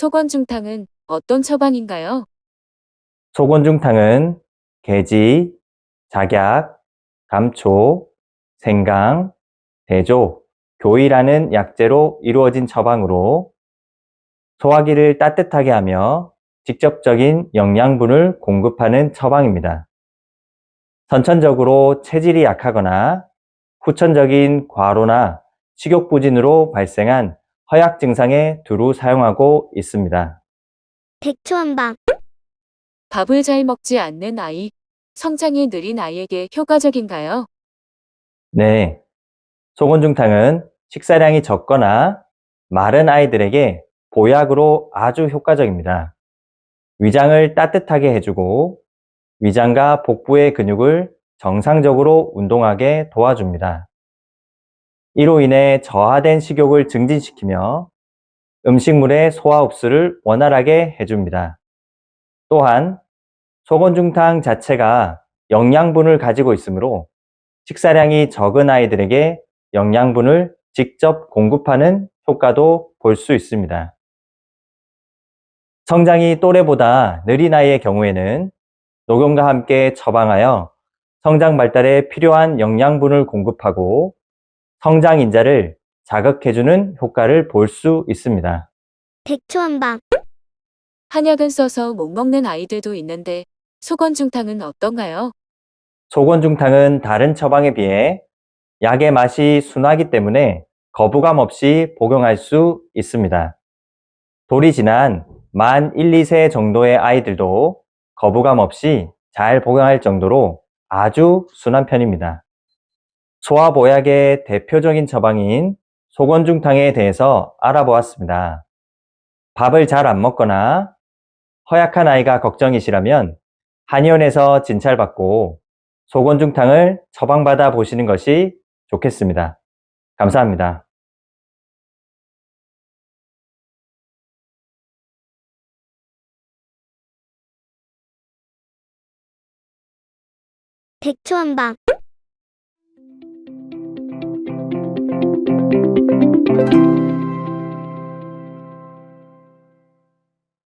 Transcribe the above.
소건중탕은 어떤 처방인가요? 소곤중탕은 개지, 작약, 감초, 생강, 대조, 교이라는 약재로 이루어진 처방으로 소화기를 따뜻하게 하며 직접적인 영양분을 공급하는 처방입니다. 선천적으로 체질이 약하거나 후천적인 과로나 식욕부진으로 발생한 허약 증상에 두루 사용하고 있습니다. 백초한방 밥을 잘 먹지 않는 아이, 성장이 느린 아이에게 효과적인가요? 네. 소곤중탕은 식사량이 적거나 마른 아이들에게 보약으로 아주 효과적입니다. 위장을 따뜻하게 해주고 위장과 복부의 근육을 정상적으로 운동하게 도와줍니다. 이로 인해 저하된 식욕을 증진시키며 음식물의 소화 흡수를 원활하게 해줍니다. 또한 소건중탕 자체가 영양분을 가지고 있으므로 식사량이 적은 아이들에게 영양분을 직접 공급하는 효과도 볼 수 있습니다. 성장이 또래보다 느린 아이의 경우에는 녹용과 함께 처방하여 성장 발달에 필요한 영양분을 공급하고 성장 인자를 자극해주는 효과를 볼 수 있습니다. 백초한방 한약은 써서 못 먹는 아이들도 있는데 소건중탕은 어떤가요? 소건중탕은 다른 처방에 비해 약의 맛이 순하기 때문에 거부감 없이 복용할 수 있습니다. 돌이 지난 만 1, 2세 정도의 아이들도 거부감 없이 잘 복용할 정도로 아주 순한 편입니다. 소화보약의 대표적인 처방인 소건중탕에 대해서 알아보았습니다. 밥을 잘 안 먹거나 허약한 아이가 걱정이시라면 한의원에서 진찰받고 소건중탕을 처방받아 보시는 것이 좋겠습니다. 감사합니다. 백초한방